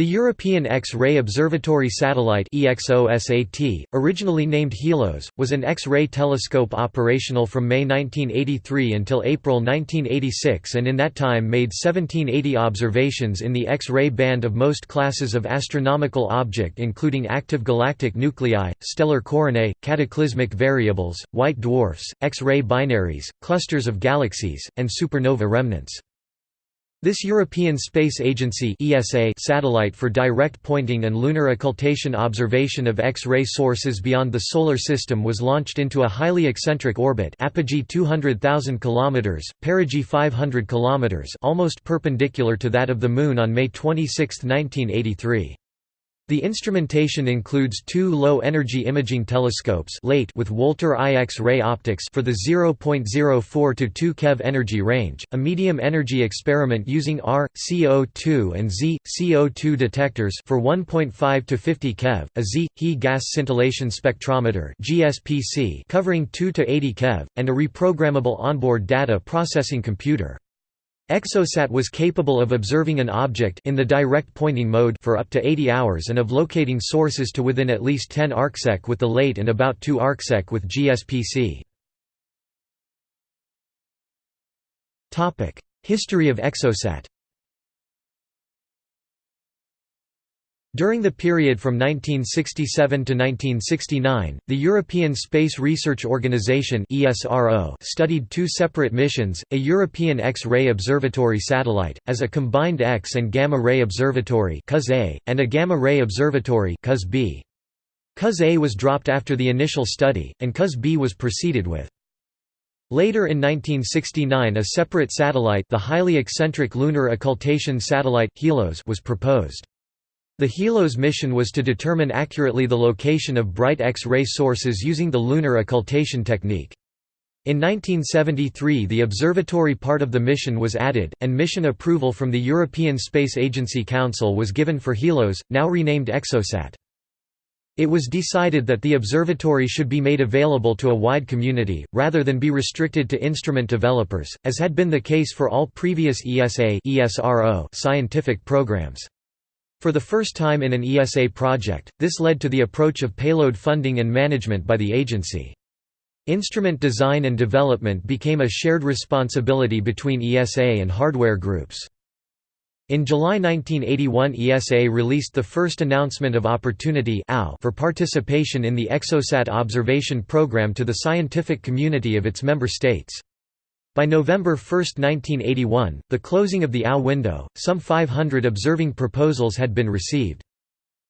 The European X-ray Observatory Satellite EXOSAT, originally named HELOS, was an X-ray telescope operational from May 1983 until April 1986 and in that time made 1780 observations in the X-ray band of most classes of astronomical object including active galactic nuclei, stellar coronae, cataclysmic variables, white dwarfs, X-ray binaries, clusters of galaxies, and supernova remnants. This European Space Agency (ESA) satellite for direct pointing and lunar occultation observation of X-ray sources beyond the solar system was launched into a highly eccentric orbit, apogee 200,000 km, perigee 500 km, almost perpendicular to that of the Moon on May 26, 1983. The instrumentation includes two low-energy imaging telescopes with Wolter I X-ray optics for the 0.04 to 2 keV energy range, a medium-energy experiment using R, CO2 and Z, CO2 detectors for 1.5 to 50 keV, a Z, He gas scintillation spectrometer covering 2 to 80 keV, and a reprogrammable onboard data processing computer. Exosat was capable of observing an object in the direct pointing mode for up to 80 hours and of locating sources to within at least 10 arcsec with the LEIT and about 2 arcsec with GSPC. History of Exosat During the period from 1967 to 1969, the European Space Research Organisation studied two separate missions, a European X-ray Observatory satellite, as a combined X and gamma-ray observatory and a gamma-ray observatory COS-A was dropped after the initial study, and COS-B was proceeded with. Later in 1969 a separate satellite the highly eccentric Lunar Occultation Satellite, HELOS was proposed. The HELOS mission was to determine accurately the location of bright X-ray sources using the lunar occultation technique. In 1973 the observatory part of the mission was added, and mission approval from the European Space Agency Council was given for HELOS, now renamed Exosat. It was decided that the observatory should be made available to a wide community, rather than be restricted to instrument developers, as had been the case for all previous ESA scientific programs. For the first time in an ESA project, this led to the approach of payload funding and management by the agency. Instrument design and development became a shared responsibility between ESA and hardware groups. In July 1981 ESA released the first announcement of opportunity for participation in the Exosat observation program to the scientific community of its member states. By November 1, 1981, the closing of the AO window, some 500 observing proposals had been received.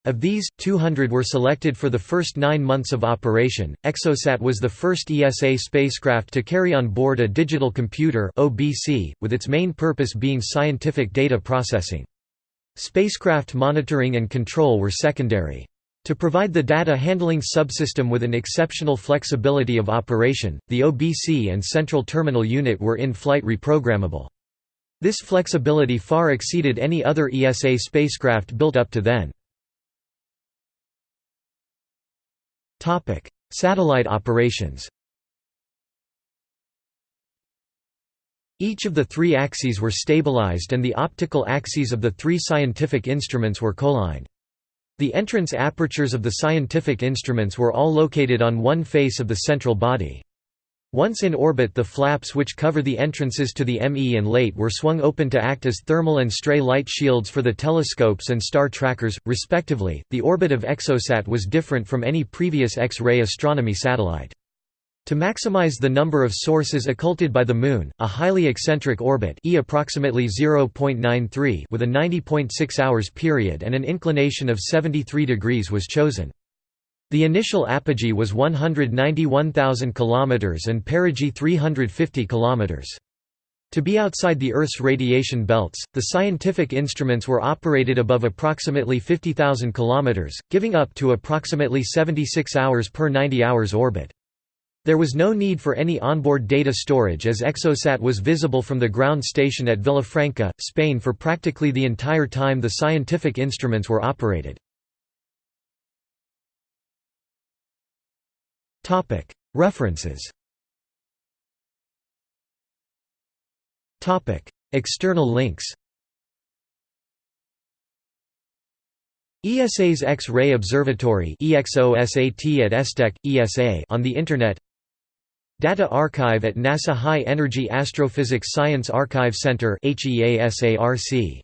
Of these, 200 were selected for the first nine months of operation. Exosat was the first ESA spacecraft to carry on board a digital computer, (OBC), with its main purpose being scientific data processing. Spacecraft monitoring and control were secondary. To provide the data handling subsystem with an exceptional flexibility of operation, the OBC and Central Terminal Unit were in-flight reprogrammable. This flexibility far exceeded any other ESA spacecraft built up to then. Satellite operations Each of the three axes were stabilized and the optical axes of the three scientific instruments were colligned. The entrance apertures of the scientific instruments were all located on one face of the central body. Once in orbit the flaps which cover the entrances to the ME and LEIT were swung open to act as thermal and stray light shields for the telescopes and star trackers, respectively. The orbit of Exosat was different from any previous X-ray astronomy satellite. To maximize the number of sources occulted by the Moon, a highly eccentric orbit e approximately 0.93 with a 90.6 hours period and an inclination of 73 degrees was chosen. The initial apogee was 191,000 km and perigee 350 km. To be outside the Earth's radiation belts, the scientific instruments were operated above approximately 50,000 km, giving up to approximately 76 hours per 90 hours orbit. There was no need for any onboard data storage as Exosat was visible from the ground station at Villafranca, Spain for practically the entire time the scientific instruments were operated. References. External links. ESA's X-ray Observatory EXOSAT at ESTEC, ESA on the Internet Data Archive at NASA High Energy Astrophysics Science Archive Center HEASARC